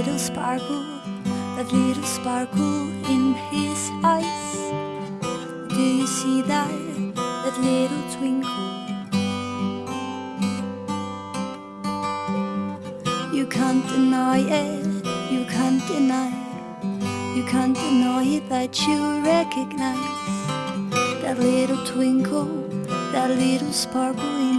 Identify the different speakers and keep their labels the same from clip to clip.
Speaker 1: little sparkle, that little sparkle in his eyes? Do you see that, that little twinkle? You can't deny it, you can't deny it, you can't deny it that you recognize that little twinkle, that little sparkle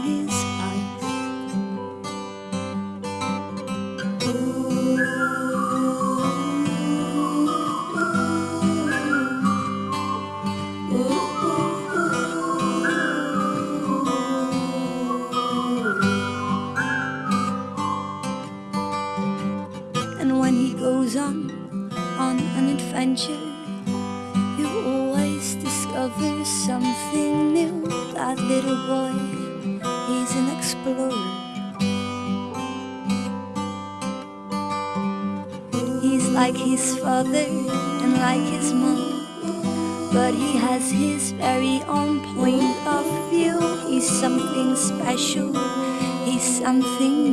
Speaker 1: adventure, you always discover something new. That little boy, he's an explorer. He's like his father and like his mom, but he has his very own point of view. He's something special, he's something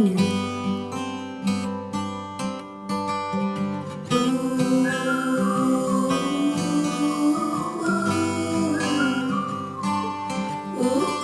Speaker 1: new.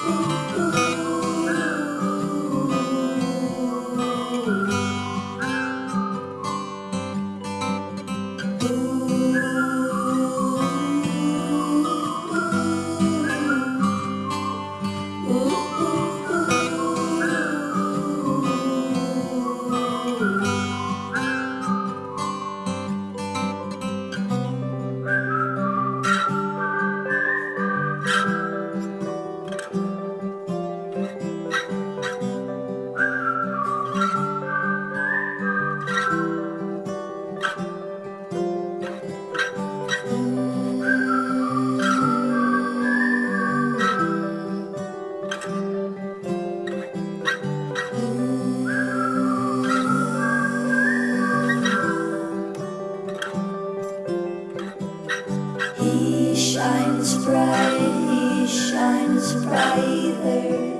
Speaker 1: He shines brighter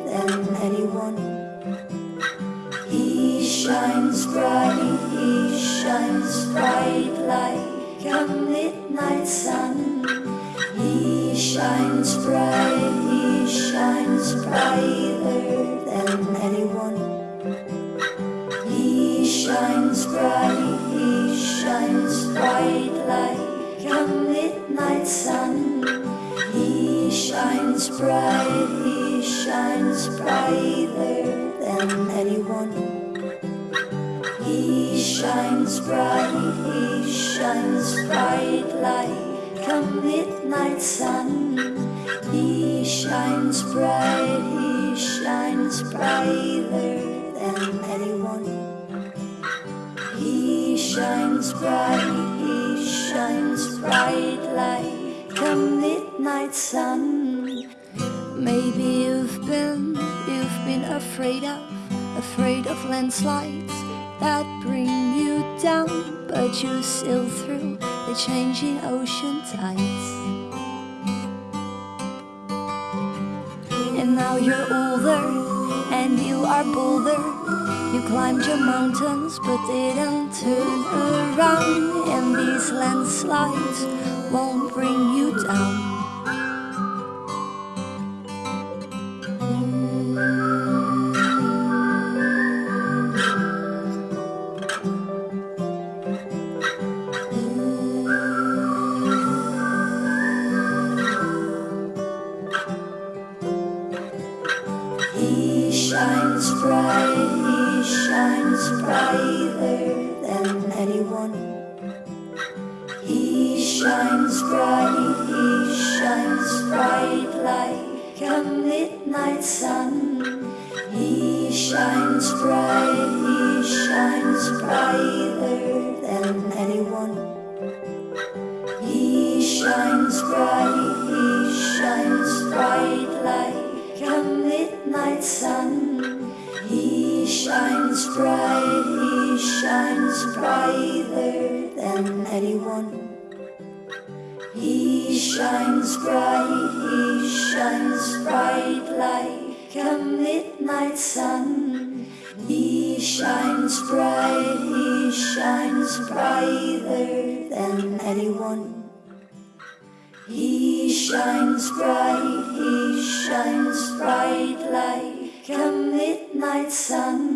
Speaker 1: than anyone. He shines bright, he shines bright like a midnight sun. He shines bright, he shines brighter than anyone. He shines bright, he shines bright like a midnight sun. He shines bright, he shines brighter than anyone. He shines bright, he shines bright like a midnight sun. He shines bright, he shines brighter than anyone. He shines bright, he shines bright like a midnight sun. Maybe you've been, you've been afraid of, afraid of landslides that bring you down, but you sail through the changing ocean tides. And now you're older and you are bolder. You climbed your mountains but didn't turn around. And these landslides won't bring you down. Bright, he shines brighter than anyone. He shines bright, he shines bright like a midnight sun. He shines bright, he shines brighter than anyone. He shines bright, shines bright, he shines brighter than anyone. He shines bright, he shines bright like a midnight sun. He shines bright, he shines brighter than anyone. He shines bright, he shines bright like a midnight sun.